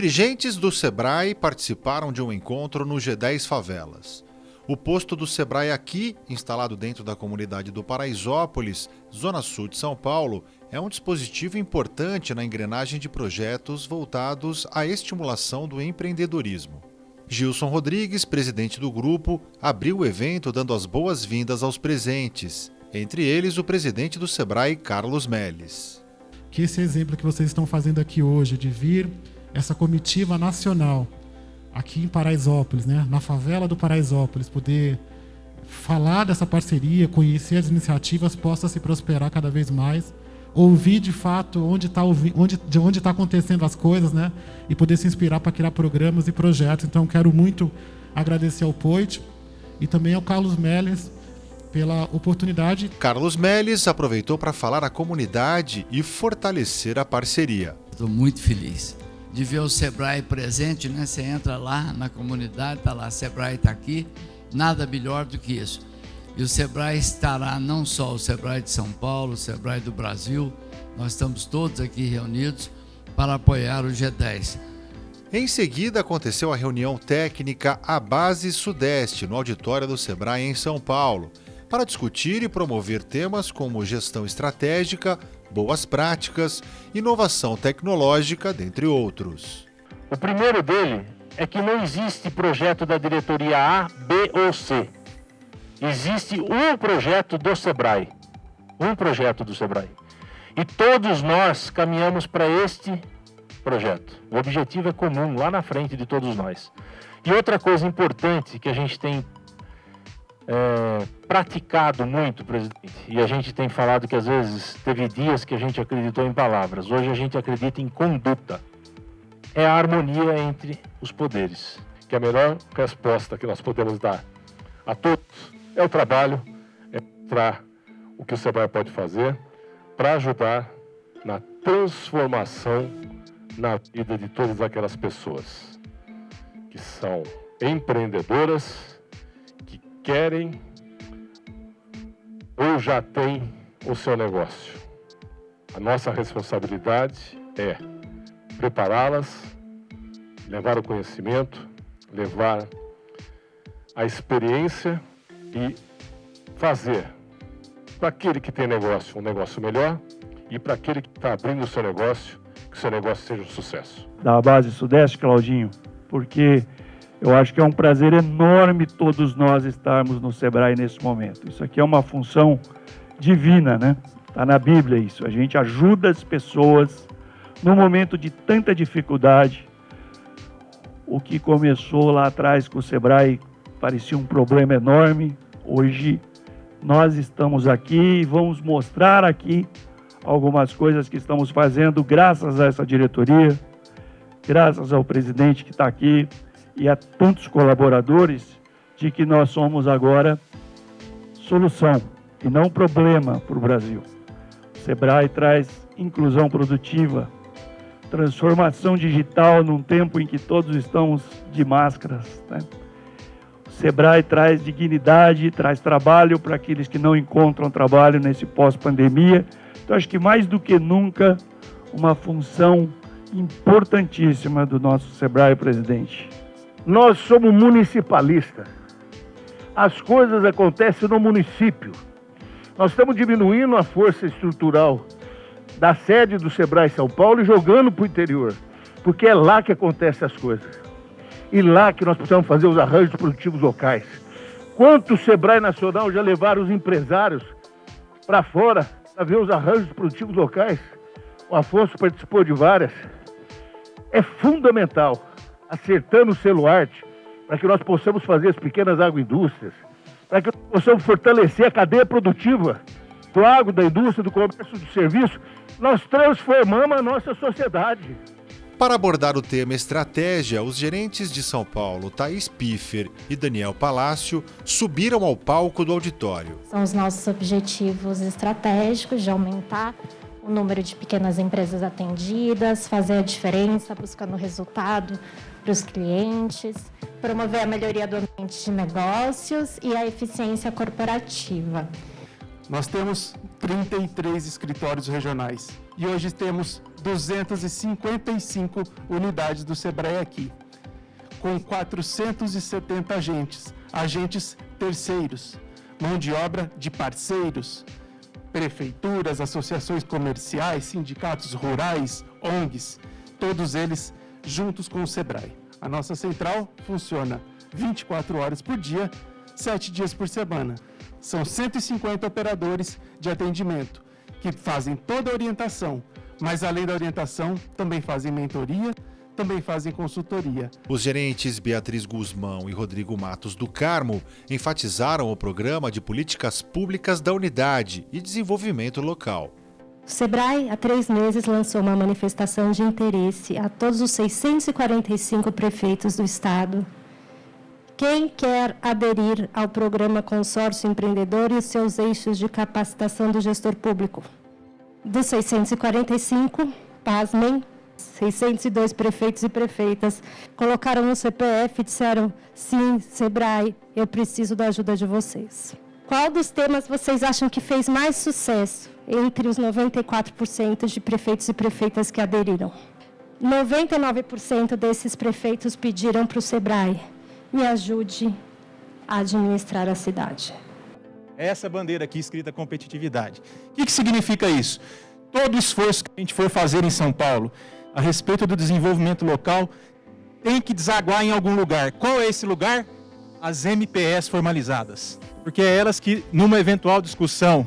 Dirigentes do Sebrae participaram de um encontro no G10 Favelas. O posto do Sebrae aqui, instalado dentro da comunidade do Paraisópolis, zona sul de São Paulo, é um dispositivo importante na engrenagem de projetos voltados à estimulação do empreendedorismo. Gilson Rodrigues, presidente do grupo, abriu o evento dando as boas-vindas aos presentes, entre eles o presidente do Sebrae, Carlos Melles. Que esse exemplo que vocês estão fazendo aqui hoje, de vir essa comitiva nacional aqui em Paraisópolis, né, na favela do Paraisópolis, poder falar dessa parceria, conhecer as iniciativas, possa se prosperar cada vez mais, ouvir de fato onde está onde, de onde está acontecendo as coisas, né, e poder se inspirar para criar programas e projetos. Então, quero muito agradecer ao Poit e também ao Carlos Melles pela oportunidade. Carlos Melles aproveitou para falar à comunidade e fortalecer a parceria. Estou muito feliz de ver o Sebrae presente, né? Você entra lá na comunidade, tá lá, Sebrae está aqui, nada melhor do que isso. E o Sebrae estará não só o Sebrae de São Paulo, o Sebrae do Brasil, nós estamos todos aqui reunidos para apoiar o G10. Em seguida, aconteceu a reunião técnica A Base Sudeste, no auditório do Sebrae em São Paulo, para discutir e promover temas como gestão estratégica, boas práticas, inovação tecnológica, dentre outros. O primeiro dele é que não existe projeto da diretoria A, B ou C. Existe um projeto do Sebrae. Um projeto do Sebrae. E todos nós caminhamos para este projeto. O objetivo é comum lá na frente de todos nós. E outra coisa importante que a gente tem é, praticado muito, presidente, e a gente tem falado que às vezes teve dias que a gente acreditou em palavras, hoje a gente acredita em conduta. É a harmonia entre os poderes. Que a melhor resposta que nós podemos dar a todos é o trabalho, é para o que o Sebrae pode fazer para ajudar na transformação na vida de todas aquelas pessoas que são empreendedoras, querem ou já têm o seu negócio. A nossa responsabilidade é prepará-las, levar o conhecimento, levar a experiência e fazer para aquele que tem negócio um negócio melhor e para aquele que está abrindo o seu negócio, que o seu negócio seja um sucesso. Da base Sudeste, Claudinho, porque eu acho que é um prazer enorme todos nós estarmos no Sebrae nesse momento. Isso aqui é uma função divina, né? Está na Bíblia isso. A gente ajuda as pessoas no momento de tanta dificuldade. O que começou lá atrás com o Sebrae parecia um problema enorme. Hoje nós estamos aqui e vamos mostrar aqui algumas coisas que estamos fazendo graças a essa diretoria, graças ao presidente que está aqui, e a tantos colaboradores de que nós somos agora solução e não problema para o Brasil. O Sebrae traz inclusão produtiva, transformação digital num tempo em que todos estamos de máscaras. Né? O Sebrae traz dignidade, traz trabalho para aqueles que não encontram trabalho nesse pós-pandemia. Então, acho que mais do que nunca, uma função importantíssima do nosso Sebrae, presidente. Nós somos municipalistas. As coisas acontecem no município. Nós estamos diminuindo a força estrutural da sede do Sebrae São Paulo e jogando para o interior, porque é lá que acontecem as coisas. E lá que nós precisamos fazer os arranjos produtivos locais. Quantos Sebrae Nacional já levaram os empresários para fora para ver os arranjos produtivos locais? O Afonso participou de várias. É fundamental acertando o celuarte, para que nós possamos fazer as pequenas agroindústrias, para que nós possamos fortalecer a cadeia produtiva do agro, da indústria, do comércio, do serviço, nós transformamos a nossa sociedade. Para abordar o tema estratégia, os gerentes de São Paulo, Thaís Piffer e Daniel Palácio, subiram ao palco do auditório. São os nossos objetivos estratégicos de aumentar o número de pequenas empresas atendidas, fazer a diferença, buscando resultado para os clientes, promover a melhoria do ambiente de negócios e a eficiência corporativa. Nós temos 33 escritórios regionais e hoje temos 255 unidades do Sebrae aqui, com 470 agentes, agentes terceiros, mão de obra de parceiros, prefeituras, associações comerciais, sindicatos rurais, ONGs, todos eles juntos com o Sebrae. A nossa central funciona 24 horas por dia, 7 dias por semana. São 150 operadores de atendimento que fazem toda a orientação, mas além da orientação, também fazem mentoria, também fazem consultoria. Os gerentes Beatriz Guzmão e Rodrigo Matos do Carmo enfatizaram o programa de políticas públicas da unidade e desenvolvimento local. O SEBRAE, há três meses, lançou uma manifestação de interesse a todos os 645 prefeitos do Estado. Quem quer aderir ao programa Consórcio Empreendedor e os seus eixos de capacitação do gestor público? Dos 645, pasmem, 602 prefeitos e prefeitas colocaram no CPF e disseram: sim, Sebrae, eu preciso da ajuda de vocês. Qual dos temas vocês acham que fez mais sucesso entre os 94% de prefeitos e prefeitas que aderiram? 99% desses prefeitos pediram para o Sebrae: me ajude a administrar a cidade. Essa bandeira aqui escrita competitividade. O que, que significa isso? Todo esforço que a gente for fazer em São Paulo, a respeito do desenvolvimento local tem que desaguar em algum lugar. Qual é esse lugar? As MPS formalizadas. Porque é elas que, numa eventual discussão,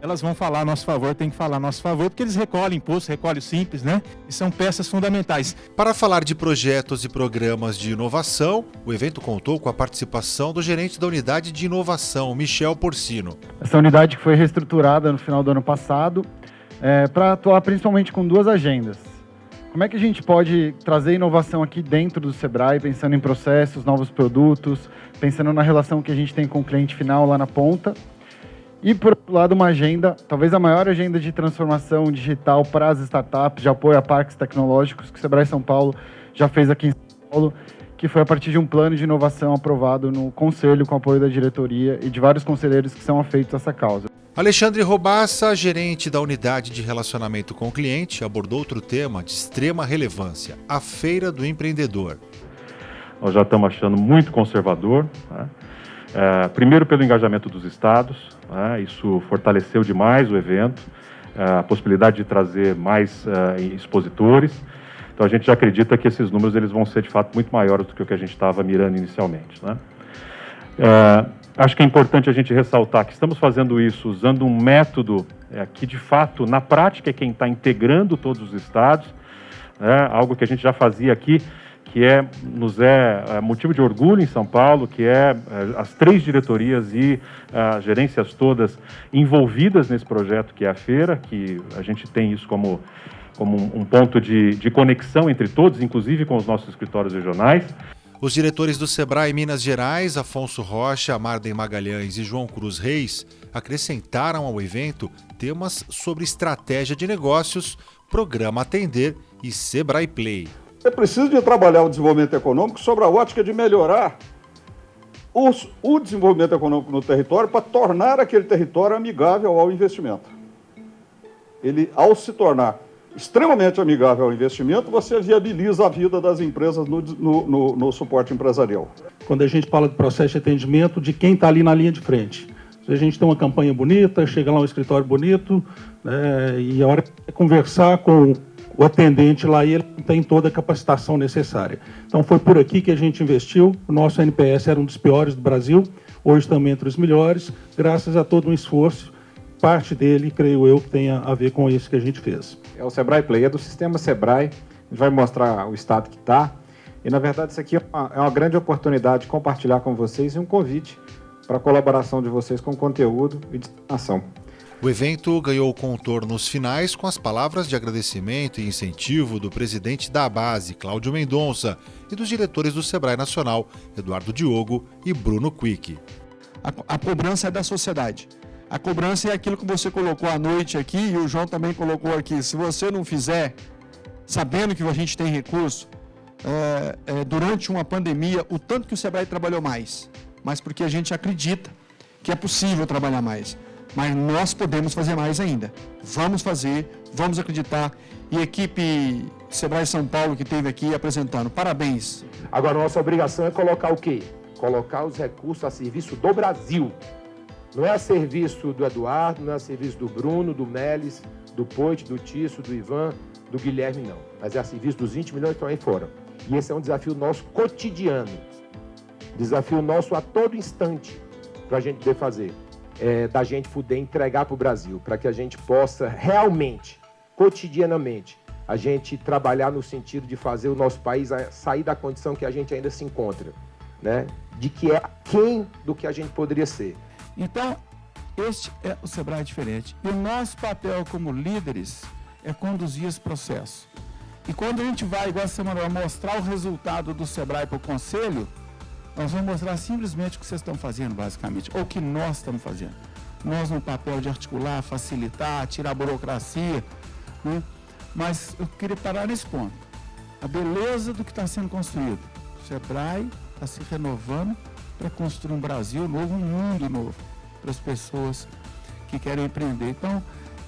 elas vão falar a nosso favor, tem que falar a nosso favor, porque eles recolhem imposto, recolhem simples, né? E são peças fundamentais. Para falar de projetos e programas de inovação, o evento contou com a participação do gerente da unidade de inovação, Michel Porcino. Essa unidade que foi reestruturada no final do ano passado é, para atuar principalmente com duas agendas. Como é que a gente pode trazer inovação aqui dentro do Sebrae, pensando em processos, novos produtos, pensando na relação que a gente tem com o cliente final lá na ponta? E, por outro lado, uma agenda, talvez a maior agenda de transformação digital para as startups, de apoio a parques tecnológicos, que o Sebrae São Paulo já fez aqui em São Paulo, que foi a partir de um plano de inovação aprovado no Conselho, com apoio da diretoria e de vários conselheiros que são afeitos a essa causa. Alexandre Robassa, gerente da unidade de relacionamento com o cliente, abordou outro tema de extrema relevância: a Feira do Empreendedor. Nós já estamos achando muito conservador. Né? É, primeiro, pelo engajamento dos estados, né? isso fortaleceu demais o evento, é, a possibilidade de trazer mais é, expositores. Então, a gente já acredita que esses números eles vão ser de fato muito maiores do que o que a gente estava mirando inicialmente. Né? Acho que é importante a gente ressaltar que estamos fazendo isso usando um método que, de fato, na prática é quem está integrando todos os estados, né, algo que a gente já fazia aqui, que é, nos é, é motivo de orgulho em São Paulo, que é, é as três diretorias e as gerências todas envolvidas nesse projeto que é a feira, que a gente tem isso como, como um, um ponto de, de conexão entre todos, inclusive com os nossos escritórios regionais. Os diretores do Sebrae Minas Gerais, Afonso Rocha, Marden Magalhães e João Cruz Reis, acrescentaram ao evento temas sobre estratégia de negócios, programa Atender e Sebrae Play. É preciso de trabalhar o desenvolvimento econômico sobre a ótica de melhorar os, o desenvolvimento econômico no território para tornar aquele território amigável ao investimento. Ele, ao se tornar extremamente amigável ao investimento, você viabiliza a vida das empresas no, no, no, no suporte empresarial. Quando a gente fala de processo de atendimento de quem está ali na linha de frente. A gente tem uma campanha bonita, chega lá um escritório bonito, né, e a hora de conversar com o atendente lá e ele tem toda a capacitação necessária. Então foi por aqui que a gente investiu. O nosso NPS era um dos piores do Brasil, hoje também entre os melhores, graças a todo um esforço parte dele, creio eu, que tenha a ver com isso que a gente fez. É o Sebrae Play, é do sistema Sebrae, a gente vai mostrar o estado que está. E, na verdade, isso aqui é uma, é uma grande oportunidade de compartilhar com vocês e um convite para a colaboração de vocês com conteúdo e destinação. O evento ganhou contornos finais com as palavras de agradecimento e incentivo do presidente da base, Cláudio Mendonça, e dos diretores do Sebrae Nacional, Eduardo Diogo e Bruno Quick. A, a cobrança é da sociedade. A cobrança é aquilo que você colocou à noite aqui e o João também colocou aqui. Se você não fizer, sabendo que a gente tem recurso, é, é, durante uma pandemia, o tanto que o Sebrae trabalhou mais, mas porque a gente acredita que é possível trabalhar mais. Mas nós podemos fazer mais ainda. Vamos fazer, vamos acreditar. E equipe Sebrae São Paulo que esteve aqui apresentando, parabéns. Agora, nossa obrigação é colocar o quê? Colocar os recursos a serviço do Brasil. Não é a serviço do Eduardo, não é a serviço do Bruno, do Melis, do Poit, do Tício, do Ivan, do Guilherme, não. Mas é a serviço dos 20 milhões que estão aí fora. E esse é um desafio nosso cotidiano. Desafio nosso a todo instante para a gente poder fazer. É, da gente poder entregar para o Brasil, para que a gente possa realmente, cotidianamente, a gente trabalhar no sentido de fazer o nosso país sair da condição que a gente ainda se encontra, né? De que é quem do que a gente poderia ser. Então, este é o Sebrae diferente. E o nosso papel como líderes é conduzir esse processo. E quando a gente vai, igual a semana, mostrar o resultado do Sebrae para o Conselho, nós vamos mostrar simplesmente o que vocês estão fazendo, basicamente, ou o que nós estamos fazendo. Nós no papel de articular, facilitar, tirar a burocracia, né? Mas eu queria parar nesse ponto. A beleza do que está sendo construído. O Sebrae está se renovando para construir um Brasil novo, um mundo novo para as pessoas que querem empreender. Então,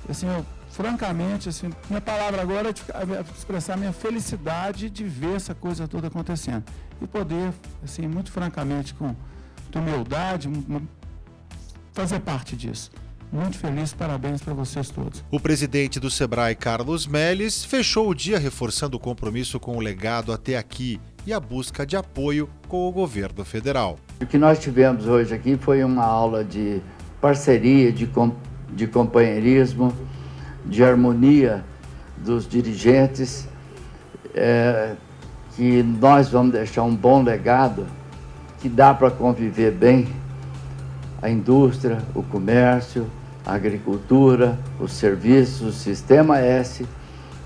assim, eu, francamente, assim, minha palavra agora é expressar minha felicidade de ver essa coisa toda acontecendo e poder, assim, muito francamente, com humildade, fazer parte disso. Muito feliz, parabéns para vocês todos. O presidente do Sebrae, Carlos Melles, fechou o dia reforçando o compromisso com o legado até aqui e a busca de apoio com o governo federal. O que nós tivemos hoje aqui foi uma aula de parceria, de, com, de companheirismo, de harmonia dos dirigentes, é, que nós vamos deixar um bom legado, que dá para conviver bem a indústria, o comércio, a agricultura, os serviços, o sistema S,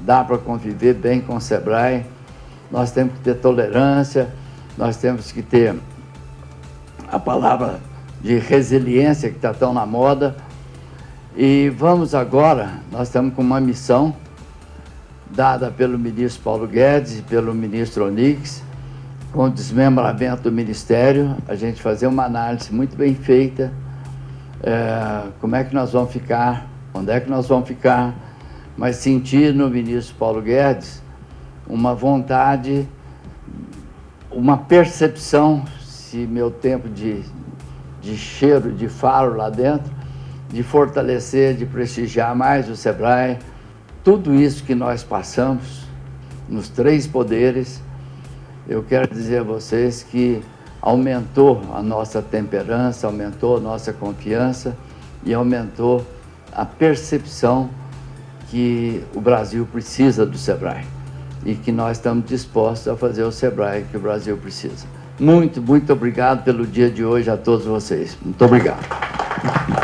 dá para conviver bem com o SEBRAE. Nós temos que ter tolerância, nós temos que ter a palavra de resiliência que está tão na moda. E vamos agora, nós estamos com uma missão dada pelo ministro Paulo Guedes e pelo ministro Onix, com o desmembramento do ministério, a gente fazer uma análise muito bem feita é, como é que nós vamos ficar, onde é que nós vamos ficar, mas sentir no ministro Paulo Guedes uma vontade, uma percepção, se meu tempo de, de cheiro, de faro lá dentro, de fortalecer, de prestigiar mais o SEBRAE, tudo isso que nós passamos nos três poderes, eu quero dizer a vocês que aumentou a nossa temperança, aumentou a nossa confiança e aumentou a percepção que o Brasil precisa do SEBRAE e que nós estamos dispostos a fazer o SEBRAE que o Brasil precisa. Muito, muito obrigado pelo dia de hoje a todos vocês. Muito obrigado.